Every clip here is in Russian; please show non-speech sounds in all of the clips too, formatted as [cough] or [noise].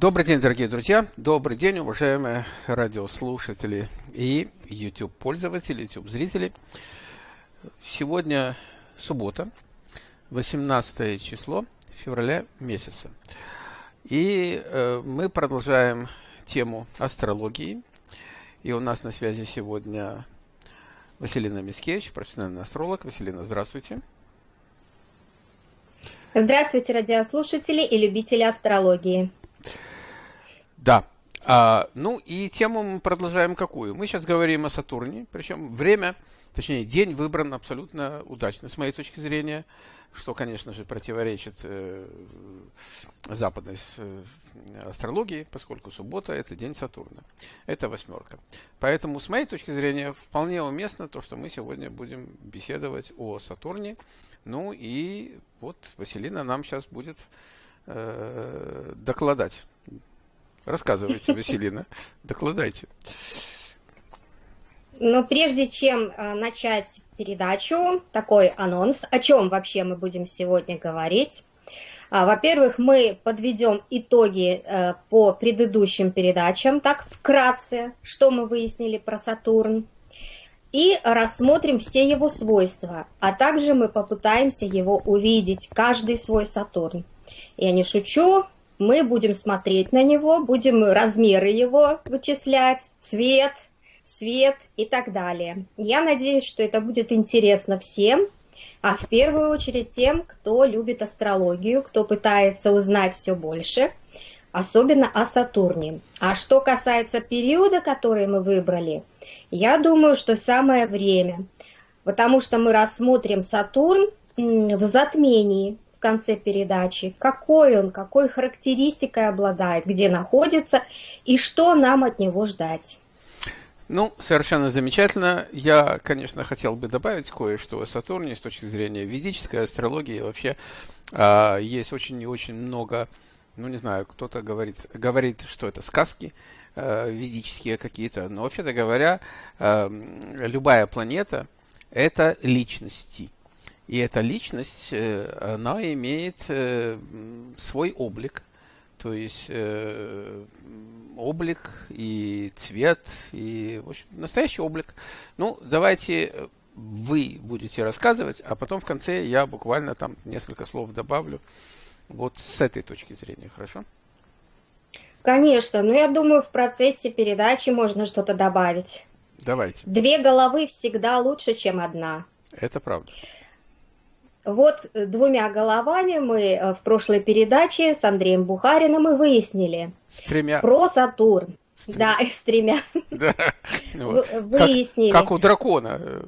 Добрый день, дорогие друзья. Добрый день, уважаемые радиослушатели и YouTube-пользователи, YouTube-зрители. Сегодня суббота, 18 число февраля месяца. И э, мы продолжаем тему астрологии. И у нас на связи сегодня Василина Мискевич, профессиональный астролог. Василина, здравствуйте. Здравствуйте, радиослушатели и любители астрологии. Да. А, ну и тему мы продолжаем какую? Мы сейчас говорим о Сатурне, причем время, точнее день выбран абсолютно удачно, с моей точки зрения, что, конечно же, противоречит э, западной э, астрологии, поскольку суббота – это день Сатурна. Это восьмерка. Поэтому, с моей точки зрения, вполне уместно то, что мы сегодня будем беседовать о Сатурне. Ну и вот Василина нам сейчас будет э, докладать Рассказывайте, Василина, докладайте. Но прежде чем э, начать передачу, такой анонс, о чем вообще мы будем сегодня говорить. А, во-первых, мы подведем итоги э, по предыдущим передачам, так вкратце, что мы выяснили про Сатурн, и рассмотрим все его свойства, а также мы попытаемся его увидеть, каждый свой Сатурн. Я не шучу, мы будем смотреть на него, будем размеры его вычислять, цвет, свет и так далее. Я надеюсь, что это будет интересно всем, а в первую очередь тем, кто любит астрологию, кто пытается узнать все больше, особенно о Сатурне. А что касается периода, который мы выбрали, я думаю, что самое время, потому что мы рассмотрим Сатурн в затмении, конце передачи, какой он, какой характеристикой обладает, где находится и что нам от него ждать. Ну, совершенно замечательно. Я, конечно, хотел бы добавить кое-что о Сатурне с точки зрения ведической астрологии. Вообще э, есть очень и очень много, ну, не знаю, кто-то говорит, говорит, что это сказки э, ведические какие-то, но вообще-то говоря, э, любая планета – это личности – и эта личность, э, она имеет э, свой облик, то есть э, облик и цвет, и в общем, настоящий облик. Ну, давайте вы будете рассказывать, а потом в конце я буквально там несколько слов добавлю вот с этой точки зрения, хорошо? Конечно, но я думаю, в процессе передачи можно что-то добавить. Давайте. Две головы всегда лучше, чем одна. Это правда. Вот э, двумя головами мы э, в прошлой передаче с Андреем Бухариным и выяснили. С тремя. Про Сатурн. С да, [laughs] с тремя. Да. [laughs] Вот. Выяснили. Как, как у дракона э,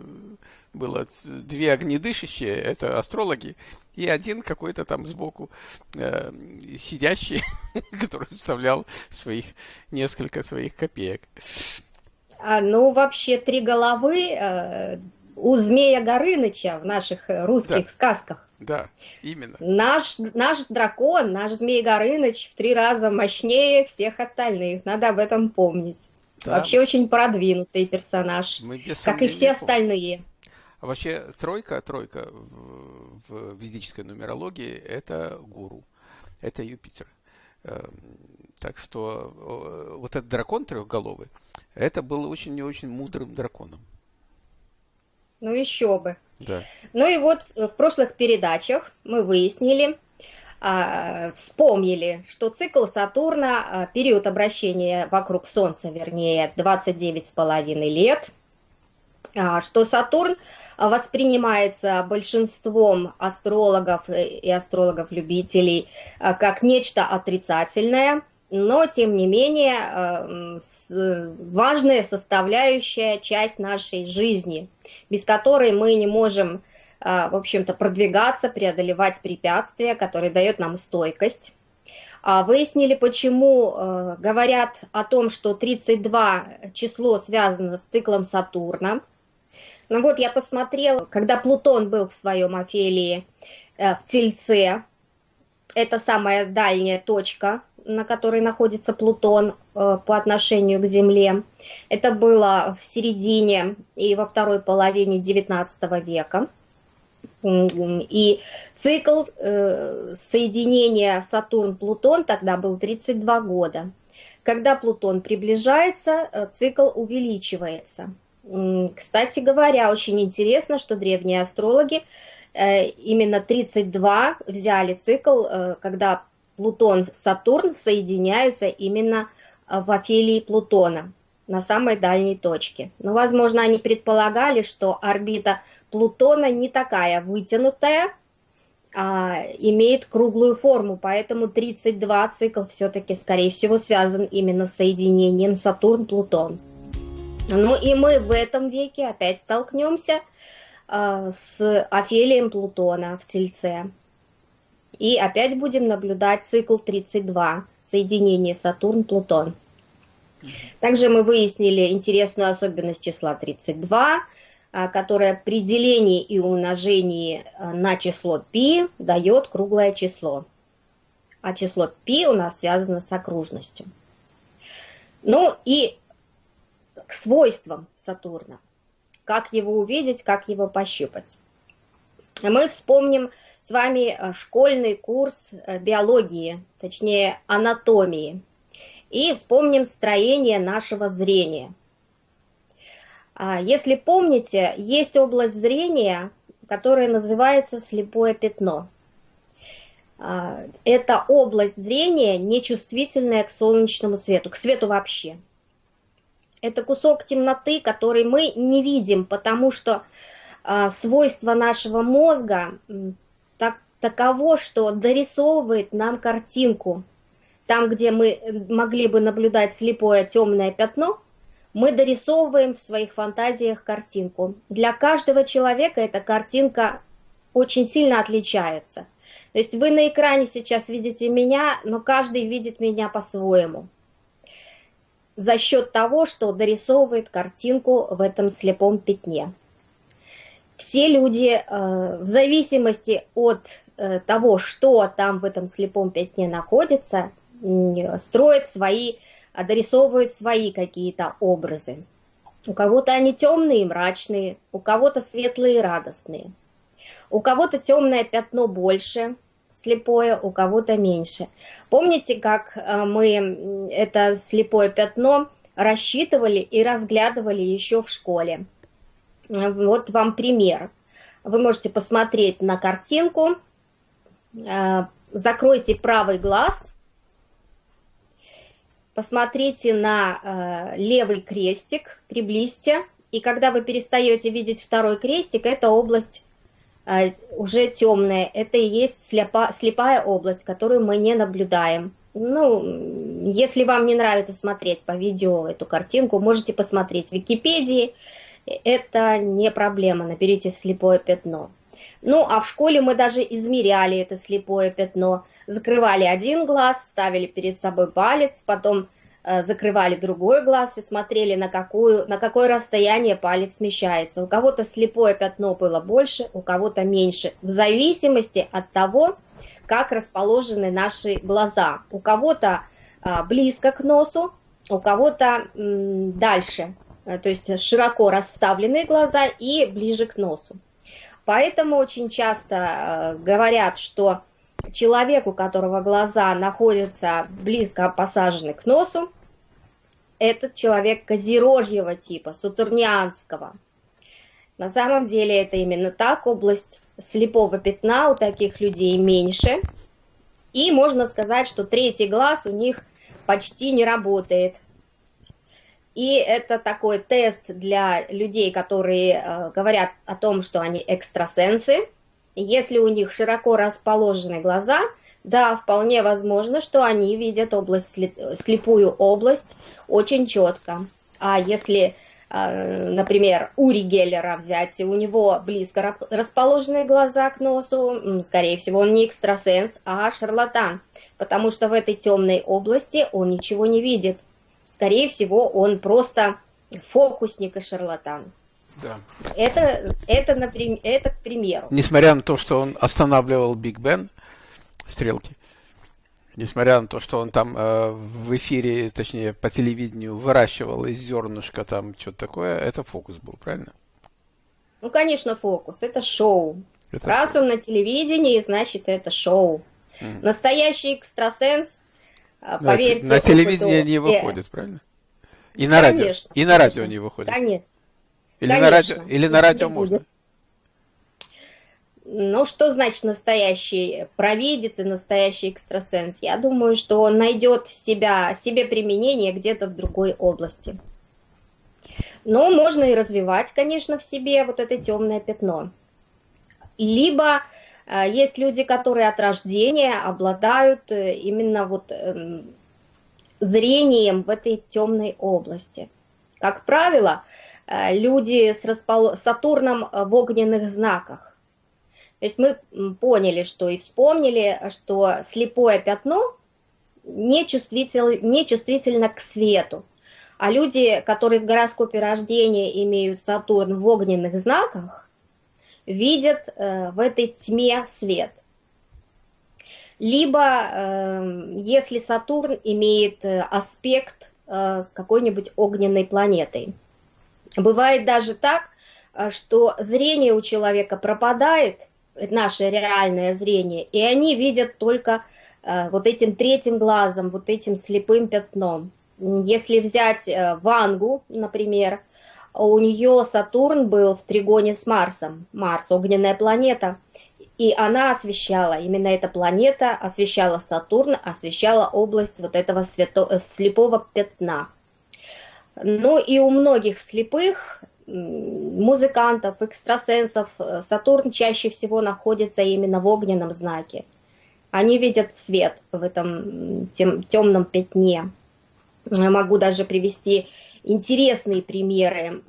было две огнедышащие, это астрологи, и один какой-то там сбоку э, сидящий, [laughs] который вставлял своих несколько своих копеек. А, ну, вообще, три головы, э, у Змея Горыныча в наших э, русских да. сказках. Да, именно. Наш, наш дракон, наш Змей Горыныч в три раза мощнее всех остальных. Надо об этом помнить. Да. Вообще очень продвинутый персонаж, Мы как и все остальные. А вообще тройка, тройка в, в ведической нумерологии это гуру, это Юпитер. Эм, так что вот этот дракон трехголовый, это был очень и очень мудрым драконом. Ну еще бы. Да. Ну и вот в прошлых передачах мы выяснили, а, вспомнили, что цикл Сатурна, а, период обращения вокруг Солнца, вернее, 29,5 лет, а, что Сатурн воспринимается большинством астрологов и астрологов-любителей как нечто отрицательное – но тем не менее э, важная составляющая часть нашей жизни, без которой мы не можем, э, в общем-то, продвигаться, преодолевать препятствия, которые дает нам стойкость. А выяснили, почему э, говорят о том, что 32 число связано с циклом Сатурна. Ну вот я посмотрела, когда Плутон был в своем афелии в Тельце, это самая дальняя точка на которой находится Плутон э, по отношению к Земле. Это было в середине и во второй половине XIX века. И цикл э, соединения Сатурн-Плутон тогда был 32 года. Когда Плутон приближается, э, цикл увеличивается. Кстати говоря, очень интересно, что древние астрологи э, именно 32 взяли цикл, э, когда Плутон, Сатурн соединяются именно в афелии Плутона на самой дальней точке. Но, возможно, они предполагали, что орбита Плутона не такая вытянутая, а имеет круглую форму, поэтому 32 цикл все-таки, скорее всего, связан именно с соединением Сатурн-Плутон. Ну и мы в этом веке опять столкнемся э, с Офелием Плутона в Тельце. И опять будем наблюдать цикл 32, соединение Сатурн-Плутон. Также мы выяснили интересную особенность числа 32, а, которое при делении и умножении а, на число π дает круглое число. А число π у нас связано с окружностью. Ну и к свойствам Сатурна. Как его увидеть, как его пощупать. Мы вспомним с вами а, школьный курс э, биологии, точнее анатомии. И вспомним строение нашего зрения – а, если помните, есть область зрения, которая называется слепое пятно. А, это область зрения, нечувствительная к солнечному свету, к свету вообще. Это кусок темноты, который мы не видим, потому что а, свойство нашего мозга так, таково, что дорисовывает нам картинку. Там, где мы могли бы наблюдать слепое темное пятно – мы дорисовываем в своих фантазиях картинку. Для каждого человека эта картинка очень сильно отличается. То есть вы на экране сейчас видите меня, но каждый видит меня по-своему. За счет того, что дорисовывает картинку в этом слепом пятне. Все люди, э, в зависимости от э, того, что там в этом слепом пятне находится, строят свои дорисовывают свои какие-то образы. У кого-то они темные и мрачные, у кого-то светлые и радостные. У кого-то темное пятно больше, слепое, у кого-то меньше. Помните, как э, мы это слепое пятно рассчитывали и разглядывали еще в школе? Вот вам пример. Вы можете посмотреть на картинку, э, закройте правый глаз. Посмотрите на э, левый крестик, приблизьте, и когда вы перестаете видеть второй крестик, это область э, уже темная, это и есть слепа, слепая область, которую мы не наблюдаем. Ну, если вам не нравится смотреть по видео эту картинку, можете посмотреть в Википедии, это не проблема, наберите слепое пятно. Ну, а в школе мы даже измеряли это слепое пятно. Закрывали один глаз, ставили перед собой палец, потом э, закрывали другой глаз и смотрели, на, какую, на какое расстояние палец смещается. У кого-то слепое пятно было больше, у кого-то меньше, в зависимости от того, как расположены наши глаза. У кого-то э, близко к носу, у кого-то э, дальше, то есть широко расставленные глаза и ближе к носу. Поэтому очень часто э, говорят, что человек, у которого глаза находятся близко посажены к носу, этот человек козерожьего типа, сатурнианского. На самом деле это именно так, область слепого пятна у таких людей меньше. И можно сказать, что третий глаз у них почти не работает. И это такой тест для людей, которые э, говорят о том, что они экстрасенсы. Если у них широко расположены глаза, да, вполне возможно, что они видят область, слепую область очень четко. А если, э, например, Ури Геллера взять, у него близко расположенные глаза к носу, скорее всего, он не экстрасенс, а шарлатан, потому что в этой темной области он ничего не видит скорее всего, он просто фокусник и шарлатан. Да. Это, это, например, это к примеру. Несмотря на то, что он останавливал Биг Бен, стрелки, несмотря на то, что он там э, в эфире, точнее, по телевидению выращивал из зернышка там что-то такое, это фокус был, правильно? Ну, конечно, фокус. Это шоу. Это Раз он на телевидении, значит это шоу. Mm. Настоящий экстрасенс, поверьте. На, телевидении не выходит, правильно? И на конечно, радио. И на радио не выходит. Конечно. Или конечно, на радио, или на радио можно. Будет. Ну, что значит настоящий провидец и настоящий экстрасенс? Я думаю, что он найдет себя, себе применение где-то в другой области. Но можно и развивать, конечно, в себе вот это темное пятно. Либо э, есть люди, которые от рождения обладают э, именно вот э, зрением в этой темной области. Как правило, э, люди с распол... Сатурном в огненных знаках то есть мы поняли, что и вспомнили, что слепое пятно не, чувствитель, не чувствительно к свету. А люди, которые в гороскопе рождения имеют Сатурн в огненных знаках, видят э, в этой тьме свет. Либо, э, если Сатурн имеет э, аспект с какой-нибудь огненной планетой. Бывает даже так, что зрение у человека пропадает, наше реальное зрение, и они видят только вот этим третьим глазом, вот этим слепым пятном. Если взять Вангу, например, у нее Сатурн был в тригоне с Марсом, Марс, огненная планета, и она освещала, именно эта планета освещала Сатурн, освещала область вот этого свято, э, слепого пятна. Ну и у многих слепых музыкантов, экстрасенсов э, Сатурн чаще всего находится именно в огненном знаке. Они видят свет в этом тем, темном пятне. Я могу даже привести интересные примеры.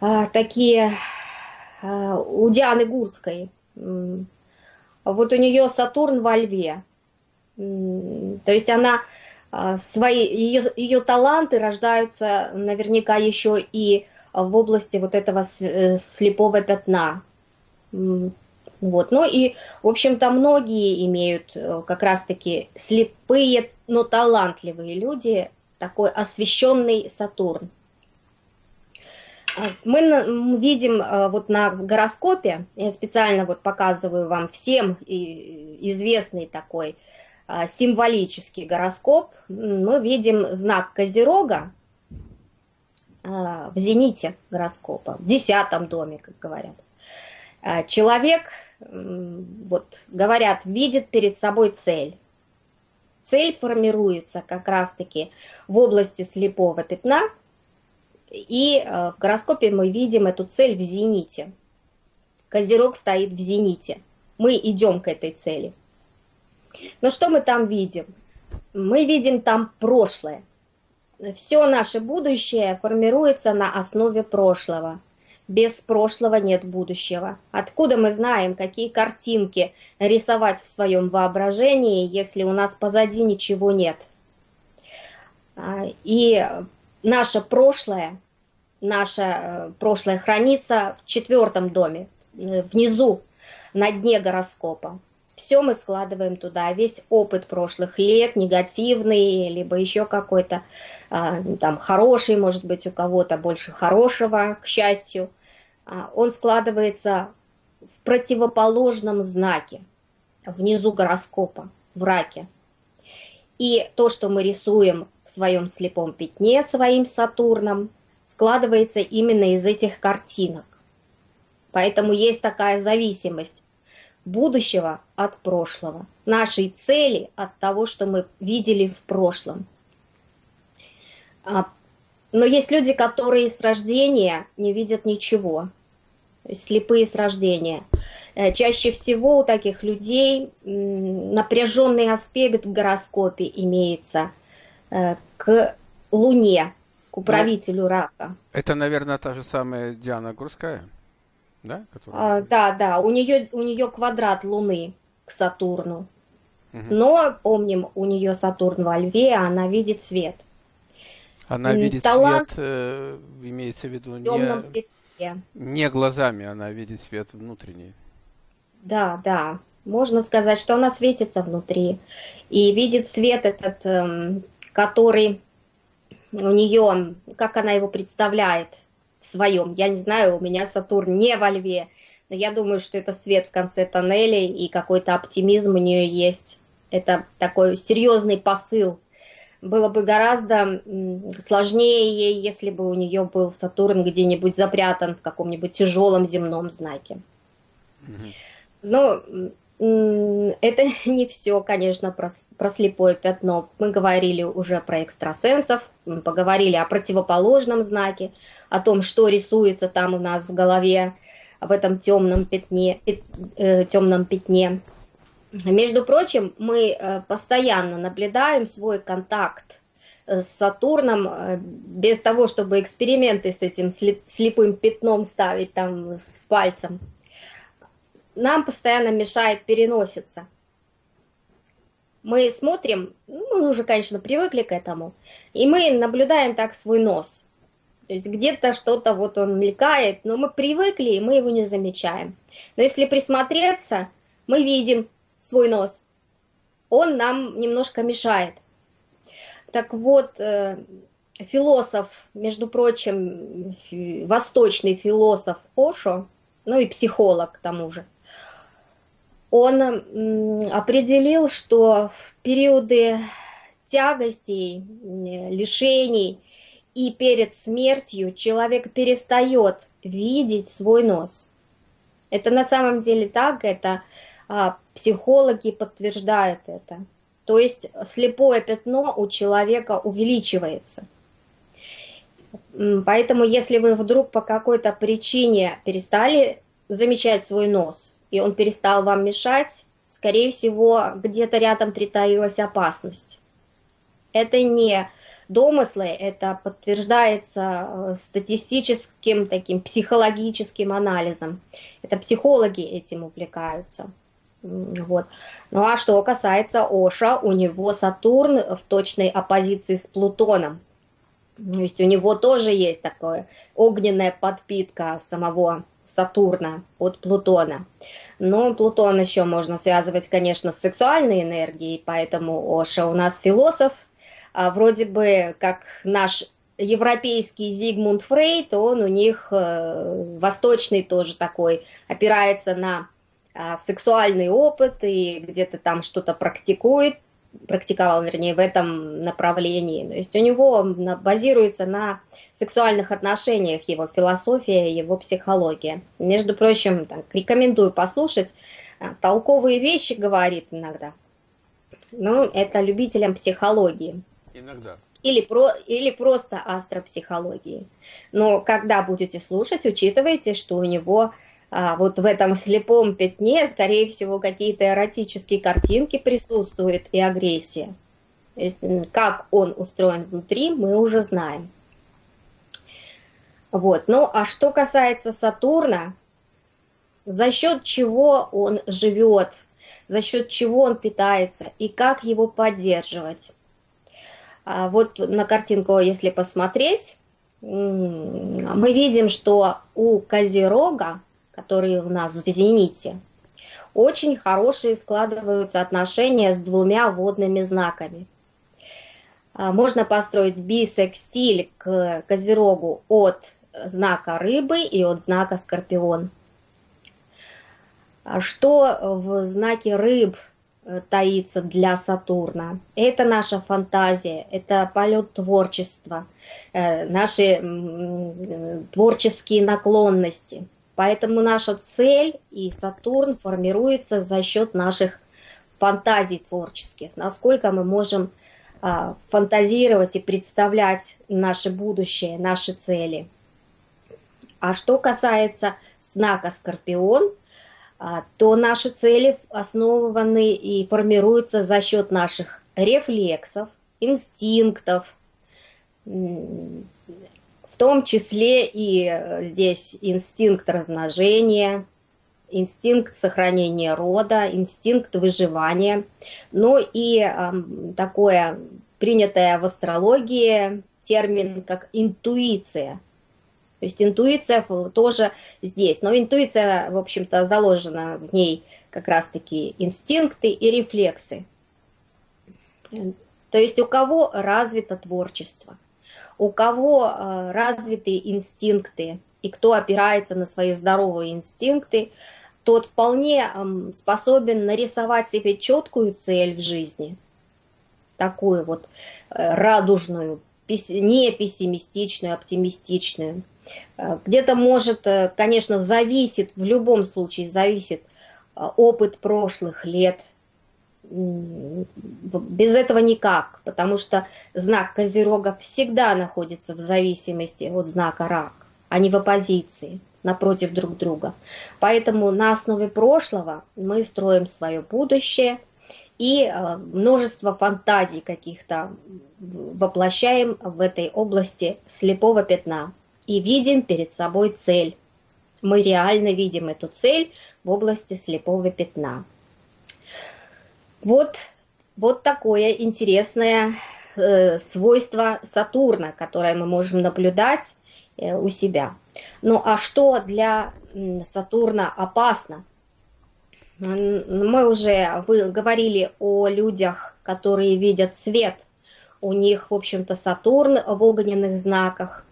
А, такие а, у Дианы Гурской. Вот у нее Сатурн во льве. То есть она а, свои, ее, ее таланты рождаются наверняка еще и в области вот этого э, слепого пятна. Вот. Ну и, в общем-то, многие имеют э, как раз-таки слепые, но талантливые люди, такой освещенный Сатурн. А, мы видим э, вот на гороскопе, я специально вот показываю вам всем известный такой а, символический гороскоп, мы видим знак Козерога а, в зените гороскопа, в десятом доме, как говорят. Человек, вот говорят, видит перед собой цель. Цель формируется как раз-таки в области слепого пятна, и в гороскопе мы видим эту цель в зените. Козерог стоит в зените. Мы идем к этой цели. Но что мы там видим? Мы видим там прошлое. Все наше будущее формируется на основе прошлого. Без прошлого нет будущего. Откуда мы знаем, какие картинки рисовать в своем воображении, если у нас позади ничего нет? А, и наше прошлое, наше э, прошлое хранится в четвертом доме, внизу, на дне гороскопа все мы складываем туда, весь опыт прошлых лет, негативный, либо еще какой-то, а, там, хороший, может быть, у кого-то больше хорошего, к счастью, он складывается в противоположном знаке, внизу гороскопа, в раке. И то, что мы рисуем в своем слепом пятне своим Сатурном, складывается именно из этих картинок. Поэтому есть такая зависимость будущего от прошлого, нашей цели от того, что мы видели в прошлом. А, но есть люди, которые с рождения не видят ничего, слепые с рождения. Э, чаще всего у таких людей напряженный аспект в гороскопе имеется э, к Луне, к ну, управителю рака. Это, наверное, та же самая Диана Гурская? да? Которая... А, да, да, у нее, у нее квадрат Луны к Сатурну. Угу. Но, помним, у нее Сатурн во Льве, она видит свет. Она видит Талант... свет, э, имеется в виду, не, не глазами, она видит свет внутренний. Да, да. Можно сказать, что она светится внутри. И видит свет этот, э, который у нее, как она его представляет, в своем. Я не знаю, у меня Сатурн не во льве, но я думаю, что это свет в конце тоннеля и какой-то оптимизм у нее есть. Это такой серьезный посыл. Было бы гораздо сложнее если бы у нее был Сатурн где-нибудь запрятан в каком-нибудь тяжелом земном знаке. Но это [laughs] не все, конечно, про, про слепое пятно. Мы говорили уже про экстрасенсов, поговорили о противоположном знаке, о том, что рисуется там у нас в голове, в этом темном пятне, э, темном пятне. Между прочим, мы э, постоянно наблюдаем свой контакт э, с Сатурном э, без того, чтобы эксперименты с этим слепым пятном ставить там с пальцем нам постоянно мешает переноситься. Мы смотрим, ну, мы уже, конечно, привыкли к этому, и мы наблюдаем так свой нос. То есть где-то что-то вот он мелькает, но мы привыкли, и мы его не замечаем. Но если присмотреться, мы видим свой нос. Он нам немножко мешает. Так вот, э, философ, между прочим, восточный философ Ошо, ну и психолог к тому же, он определил, что в периоды тягостей, лишений и перед смертью человек перестает видеть свой нос. Это на самом деле так, это психологи подтверждают это. То есть слепое пятно у человека увеличивается. Поэтому если вы вдруг по какой-то причине перестали замечать свой нос, и он перестал вам мешать, скорее всего, где-то рядом притаилась опасность. Это не домыслы, это подтверждается э, статистическим таким психологическим анализом. Это психологи этим увлекаются. Вот. Ну а что касается Оша, у него Сатурн в точной оппозиции с Плутоном. То есть у него тоже есть такое огненная подпитка самого Сатурна от Плутона. Но Плутон еще можно связывать, конечно, с сексуальной энергией, поэтому Оша у нас философ, а вроде бы как наш европейский Зигмунд Фрейд, он у них э, восточный тоже такой, опирается на сексуальный опыт и где-то там что-то практикует, практиковал, вернее, в этом направлении. То есть у него базируется на сексуальных отношениях его философия, его психология. Между прочим, так, рекомендую послушать. А, толковые вещи говорит иногда. Ну, это любителям психологии. Иногда. Или, про, или просто астропсихологии. Но когда будете слушать, учитывайте, что у него а, вот в этом слепом пятне, скорее всего, какие-то эротические картинки присутствуют и агрессия. То есть, как он устроен внутри, мы уже знаем. Вот. Ну, а что касается Сатурна, за счет чего он живет, за счет чего он питается и как его поддерживать. А вот на картинку, если посмотреть, мы видим, что у Козерога которые у нас в зените, очень хорошие складываются отношения с двумя водными знаками. А, можно построить бисекстиль к Козерогу от знака рыбы и от знака скорпион. А что в знаке рыб э, таится для Сатурна? Это наша фантазия, это полет творчества, э, наши творческие наклонности – Поэтому наша цель и Сатурн формируется за счет наших фантазий творческих, насколько мы можем а, фантазировать и представлять наше будущее, наши цели. А что касается знака Скорпион, а, то наши цели основаны и формируются за счет наших рефлексов, инстинктов, том числе и э, здесь инстинкт размножения, инстинкт сохранения рода, инстинкт выживания, ну и э, такое принятое в астрологии термин как интуиция. То есть интуиция тоже здесь, но интуиция, в общем-то, заложена в ней как раз-таки инстинкты и рефлексы. То есть у кого развито творчество – у кого э, развиты инстинкты и кто опирается на свои здоровые инстинкты, тот вполне э, способен нарисовать себе четкую цель в жизни, такую вот э, радужную, не пессимистичную, оптимистичную. Э, где-то может, конечно, зависит, в любом случае зависит опыт прошлых лет. Без этого никак, потому что знак Козерога всегда находится в зависимости от знака Рак, а не в оппозиции напротив друг друга. Поэтому на основе прошлого мы строим свое будущее и множество фантазий каких-то воплощаем в этой области слепого пятна и видим перед собой цель. Мы реально видим эту цель в области слепого пятна. Вот, вот такое интересное э, свойство Сатурна, которое мы можем наблюдать э, у себя. Ну а что для Сатурна опасно? Мы уже вы говорили о людях, которые видят свет. У них, в общем-то, Сатурн в огненных знаках.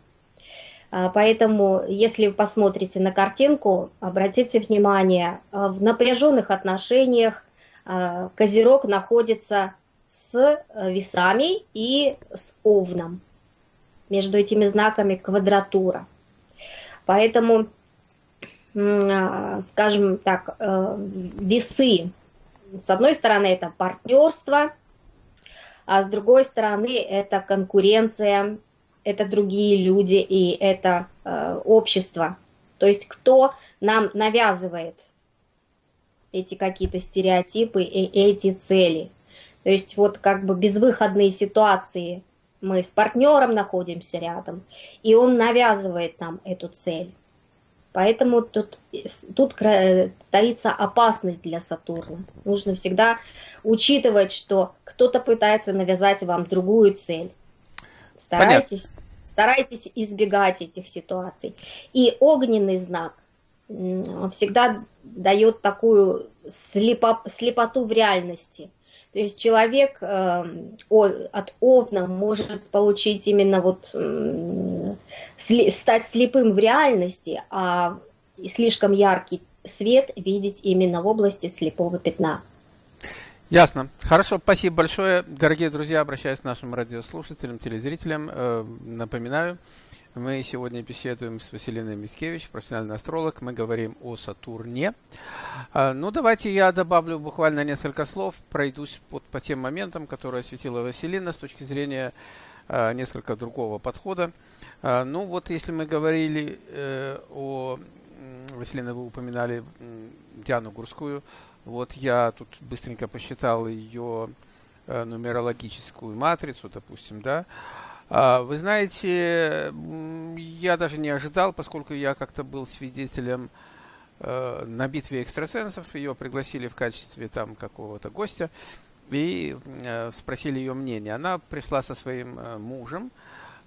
А, поэтому, если вы посмотрите на картинку, обратите внимание, а, в напряженных отношениях Козерог находится с весами и с овном. Между этими знаками квадратура. Поэтому, скажем так, весы, с одной стороны, это партнерство, а с другой стороны, это конкуренция это другие люди и это э, общество. То есть кто нам навязывает эти какие-то стереотипы и эти цели. То есть вот как бы безвыходные ситуации. Мы с партнером находимся рядом, и он навязывает нам эту цель. Поэтому тут, тут таится опасность для Сатурна. Нужно всегда учитывать, что кто-то пытается навязать вам другую цель. Старайтесь, старайтесь избегать этих ситуаций. И огненный знак всегда дает такую слепо, слепоту в реальности. То есть человек э, о, от овна может получить именно вот стать слепым в реальности, а слишком яркий свет видеть именно в области слепого пятна. Ясно. Хорошо, спасибо большое. Дорогие друзья, обращаюсь к нашим радиослушателям, телезрителям. Э, напоминаю, мы сегодня беседуем с Василиной Мицкевич, профессиональный астролог. Мы говорим о Сатурне. Э, ну, давайте я добавлю буквально несколько слов, пройдусь под, по тем моментам, которые осветила Василина с точки зрения э, несколько другого подхода. Ну, вот если мы говорили о... Василина, вы упоминали Диану Гурскую, вот я тут быстренько посчитал ее э, нумерологическую матрицу, допустим, да. А, вы знаете, я даже не ожидал, поскольку я как-то был свидетелем э, на битве экстрасенсов, ее пригласили в качестве там какого-то гостя и э, спросили ее мнение. Она пришла со своим мужем,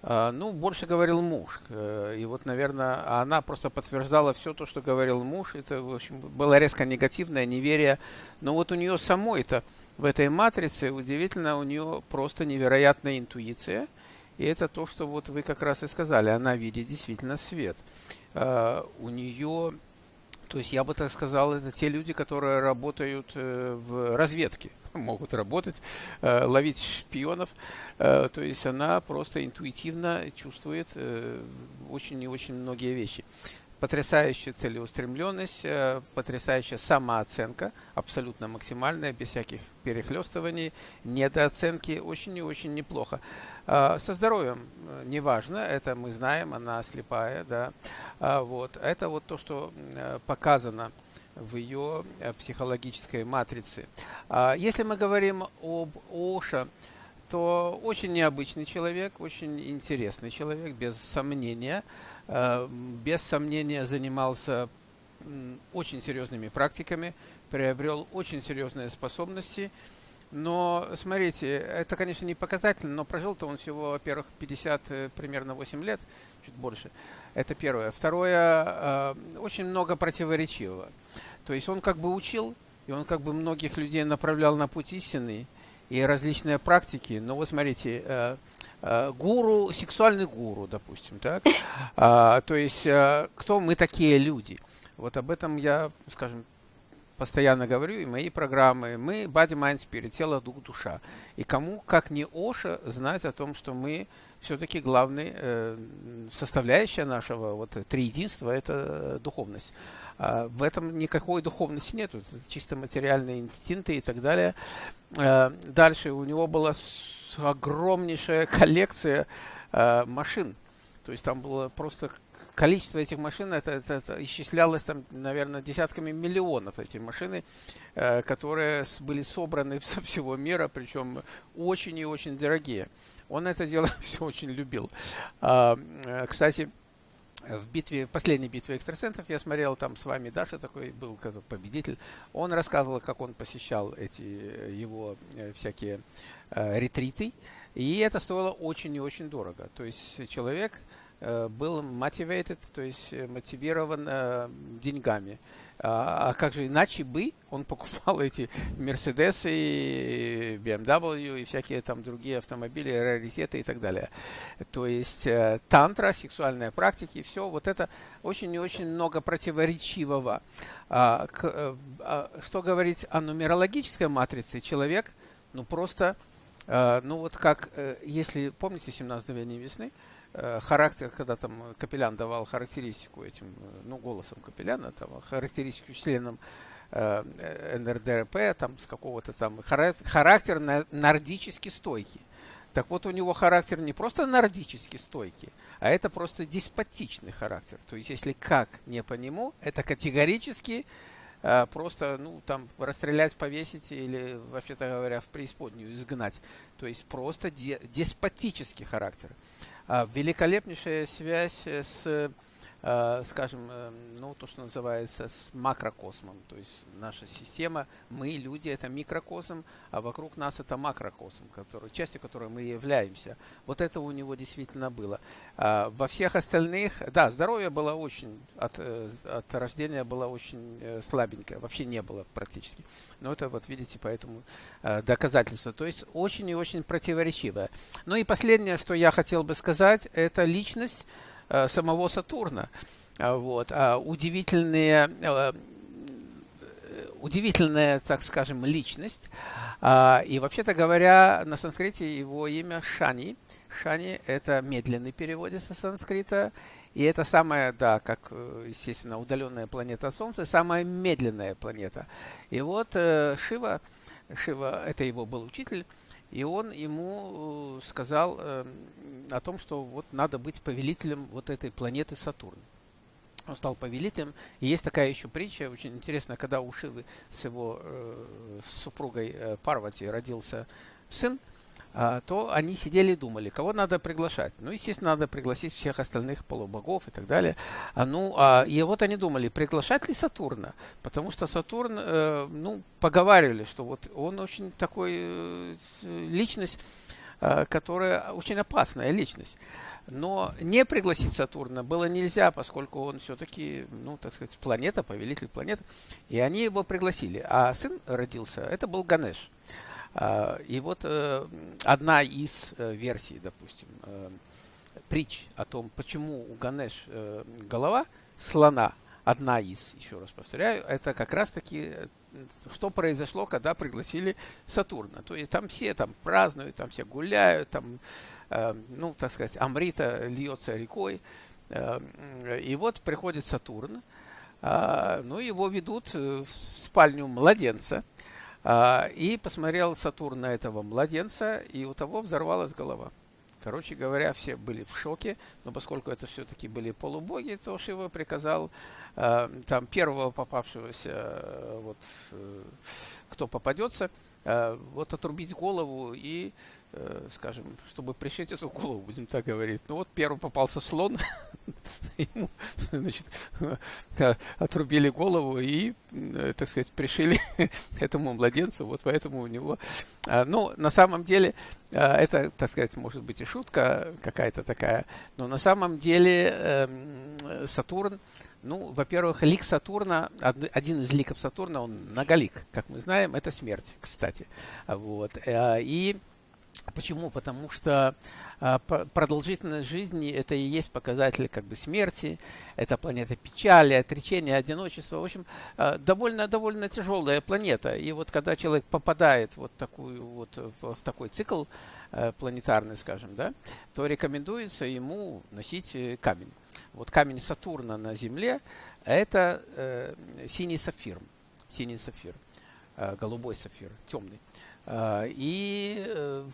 а, ну, больше говорил муж. Э, и вот, наверное, она просто подтверждала все то, что говорил муж. Это, в общем, было резко негативное неверие. Но вот у нее самой-то в этой матрице удивительно, у нее просто невероятная интуиция. И это то, что вот вы как раз и сказали. Она видит действительно свет. А, у нее то есть я бы так сказал, это те люди, которые работают э, в разведке, [laughs] могут работать, э, ловить шпионов. Э, то есть она просто интуитивно чувствует очень и очень многие вещи потрясающая целеустремленность, э, потрясающая самооценка, абсолютно максимальная, без всяких перехлестываний, недооценки, очень и очень неплохо. Э, со здоровьем э, неважно, это мы знаем, она слепая, да, вот, это вот то, что показано в ее психологической матрице. Если мы говорим об Оша, то очень необычный человек, очень интересный человек, без сомнения. Э, без сомнения занимался очень серьезными практиками, приобрел очень серьезные способности. Но, смотрите, это, конечно, не показательно, но прожил-то он всего, во-первых, 50, э, примерно 8 лет, чуть больше. Это первое. Второе, э, очень много противоречивого. То есть он как бы учил, и он как бы многих людей направлял на путь истинный, и различные практики. Но вот смотрите, э, э, гуру, сексуальный гуру, допустим, так? [laughs] А, то есть, э, кто мы такие люди? Вот об этом я, скажем, постоянно говорю, и мои программы, мы body, mind, spirit, тело, дух, душа. И кому, как не Оша, знать о том, что мы все-таки главная э, составляющая нашего вот триединства – это духовность. А в этом никакой духовности нет, это чисто материальные инстинкты и так далее. Э, дальше у него была огромнейшая коллекция э, машин. То есть там было просто количество этих машин, это, это, это исчислялось там, наверное, десятками миллионов эти машины, которые были собраны [laughs] со всего мира, причем очень и очень дорогие. Он это дело [laughs] все очень любил. А, кстати, в битве, последней битве экстрасенсов я смотрел, там с вами Даша такой был победитель. Он рассказывал, как он посещал эти его э, всякие э, ретриты. И это стоило очень и очень дорого. То есть человек был motivated, то есть э, мотивирован э, деньгами. А, а как же иначе бы он покупал [laughs] эти Мерседесы, и BMW и всякие там другие автомобили, раритеты и так далее. То есть э, тантра, сексуальные практики, все вот это очень и очень много противоречивого. А, к, э, а, что говорить о нумерологической матрице? Человек, ну просто, э, ну вот как, э, если помните 17 мгновений весны, Э, характер, когда там Капелян давал характеристику этим, э, ну, голосом Капеляна, там, характеристику членам э, НРДРП, там, с какого-то там, характер нордически стойкий. Так вот, у него характер не просто нордически стойкий, а это просто деспотичный характер. То есть, если как не по нему, это категорически э, просто, ну, там, расстрелять, повесить или, вообще-то говоря, в преисподнюю изгнать. То есть, просто де деспотический характер. А, великолепнейшая связь с, а, скажем, э, ну, то, что называется, с макрокосмом. То есть наша система, мы, люди, это микрокосм, а вокруг нас это макрокосм, который, частью которой мы являемся. Вот это у него действительно было. А, во всех остальных, да, здоровье было очень, от, э, от рождения было очень э, слабенькое, вообще не было практически. Но это вот видите, поэтому доказательство. То есть очень и очень противоречивое. Ну и последнее, что я хотел бы сказать, это личность э, самого Сатурна. А, вот. А удивительные, э, удивительная, так скажем, личность. А, и вообще-то говоря, на санскрите его имя Шани. Шани – это медленный перевод со санскрита. И это самая, да, как, э, естественно, удаленная планета Солнца, самая медленная планета. И вот Шива, Шива – это его был учитель, и он ему э, сказал э, о том, что вот надо быть повелителем вот этой планеты Сатурн. Он стал повелителем. И есть такая еще притча, очень интересная, когда у Шивы с его э, супругой э, Парвати родился сын, то они сидели и думали, кого надо приглашать. Ну, естественно, надо пригласить всех остальных полубогов и так далее. А, ну, а, и вот они думали, приглашать ли Сатурна? Потому что Сатурн, э, ну, поговаривали, что вот он очень такой э, личность, э, которая очень опасная личность. Но не пригласить Сатурна было нельзя, поскольку он все-таки, ну, так сказать, планета, повелитель планеты. И они его пригласили. А сын родился, это был Ганеш. А, и вот э, одна из э, версий, допустим, э, притч о том, почему у Ганеш голова слона, одна из, еще раз повторяю, это как раз-таки что произошло, когда пригласили Сатурна. То есть там все там празднуют, там все гуляют, там, ну, так сказать, Амрита льется рекой. и вот приходит Сатурн, а, ну, его ведут в спальню младенца, а, и посмотрел Сатурн на этого младенца, и у того взорвалась голова. Короче говоря, все были в шоке, но поскольку это все-таки были полубоги, то Шива приказал э, там первого попавшегося, э, вот, э, кто попадется, э, вот отрубить голову и скажем, чтобы пришить эту голову, будем так говорить. Ну вот первый попался слон, [laughs] ему, значит, отрубили голову и, э, так сказать, пришили [laughs] этому младенцу, вот поэтому у него... Ну, на самом деле, это, так сказать, может быть и шутка какая-то такая, но на самом деле эм, Сатурн, ну, во-первых, лик Сатурна, один из ликов Сатурна, он многолик, как мы знаем, это смерть, кстати. Вот. Э, и почему? Потому что а, продолжительность жизни это и есть показатель как бы смерти, это планета печали, отречения, одиночества. В общем, а, довольно, довольно тяжелая планета. И вот когда человек попадает вот такую вот в, такой цикл э, планетарный, скажем, да, то рекомендуется ему носить э, камень. Вот камень Сатурна на Земле это э, синий сапфир, синий сапфир, голубой сапфир, темный. Э, и, э,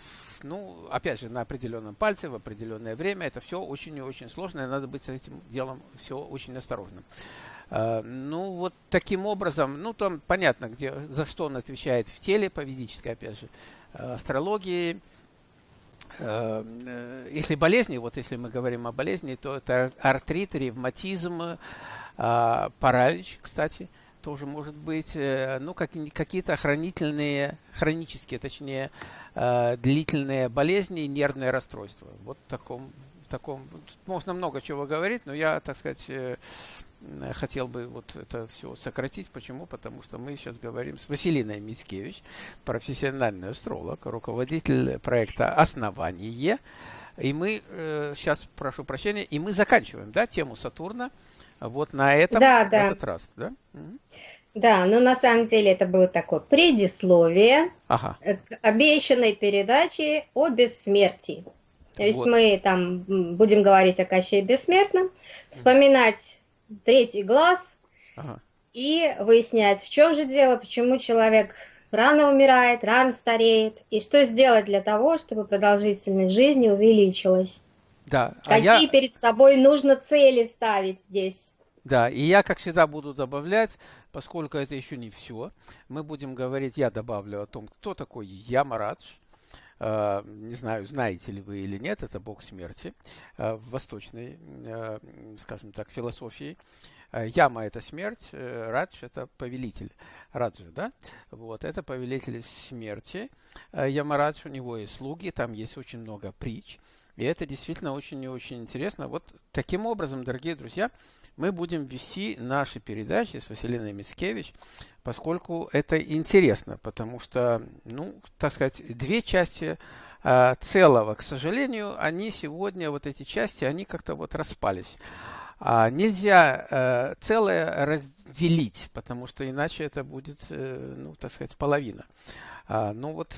ну, опять же, на определенном пальце, в определенное время, это все очень и очень сложно, и надо быть с этим делом все очень осторожным. Э, ну, вот таким образом, ну, там понятно, где, за что он отвечает в теле, по ведической, опять же, астрологии. Если болезни, вот если мы говорим о болезни, то это артрит, ревматизм, паралич, кстати – тоже может быть, э, ну, как, какие-то хранительные, хронические, точнее, э, длительные болезни и нервные расстройства. Вот в таком, в таком, можно много чего говорить, но я, так сказать, э, хотел бы вот это все сократить. Почему? Потому что мы сейчас говорим с Василиной Мицкевич, профессиональный астролог, руководитель проекта «Основание». И мы э, сейчас, прошу прощения, и мы заканчиваем, да, тему Сатурна вот на этом да, да. этот раз, да? Да, но на самом деле это было такое предисловие ага. к обещанной передаче о бессмертии. То есть вот. мы там будем говорить о Кащее Бессмертном, вспоминать третий глаз ага. и выяснять, в чем же дело, почему человек рано умирает, рано стареет, и что сделать для того, чтобы продолжительность жизни увеличилась. Да. А Какие я... перед собой нужно цели ставить здесь? Да, и я, как всегда, буду добавлять, поскольку это еще не все, мы будем говорить, я добавлю о том, кто такой Ямарадж. Uh, не знаю, знаете ли вы или нет, это бог смерти uh, в восточной, uh, скажем так, философии. Яма – это смерть, э, Радж – это повелитель. Раджа, да? Вот, это повелитель смерти. Ямарадж, у него есть слуги, там есть очень много притч. И это действительно очень и очень интересно. Вот таким образом, дорогие друзья, мы будем вести наши передачи с Василиной Мицкевич, поскольку это интересно, потому что, ну, так сказать, две части э, целого, к сожалению, они сегодня, вот эти части, они как-то вот распались. А нельзя э, целое разделить, потому что иначе это будет, э, ну, так сказать, половина. А, ну вот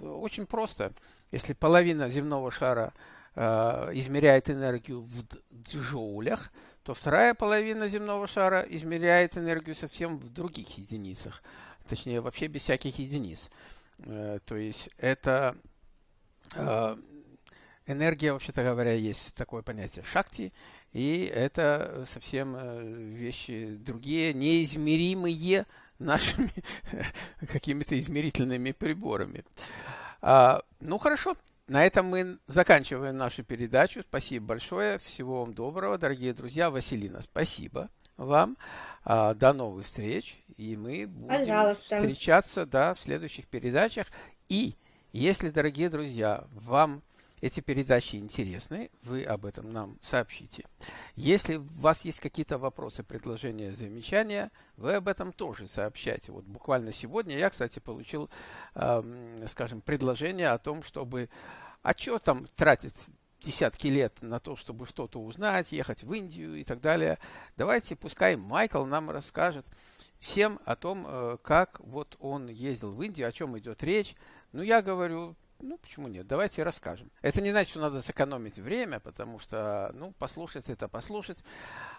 очень просто. Если половина земного шара Э, измеряет энергию в джоулях, то вторая половина земного шара измеряет энергию совсем в других единицах. Точнее, вообще без всяких единиц. То есть это энергия, вообще-то говоря, есть такое понятие шакти, и это совсем вещи другие, неизмеримые [laughs] нашими [laughs] какими-то измерительными приборами. А, ну хорошо, на этом мы заканчиваем нашу передачу. Спасибо большое. Всего вам доброго, дорогие друзья. Василина, спасибо вам. А, до новых встреч. И мы будем Пожалуйста. встречаться да, в следующих передачах. И если, дорогие друзья, вам эти передачи интересны, вы об этом нам сообщите. Если у вас есть какие-то вопросы, предложения, замечания, вы об этом тоже сообщайте. Вот буквально сегодня я, кстати, получил, э, скажем, предложение о том, чтобы а что там тратить десятки лет на то, чтобы что-то узнать, ехать в Индию и так далее. Давайте, пускай Майкл нам расскажет всем о том, э, как вот он ездил в Индию, о чем идет речь. Ну, я говорю, ну, почему нет? Давайте расскажем. Это не значит, что надо сэкономить время, потому что, ну, послушать это послушать,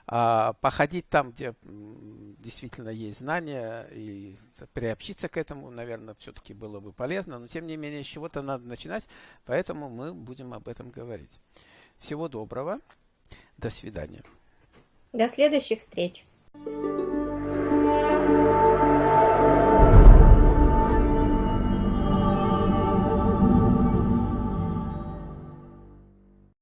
а походить там, где действительно есть знания, и приобщиться к этому, наверное, все-таки было бы полезно. Но, тем не менее, с чего-то надо начинать, поэтому мы будем об этом говорить. Всего доброго. До свидания. До следующих встреч. thank you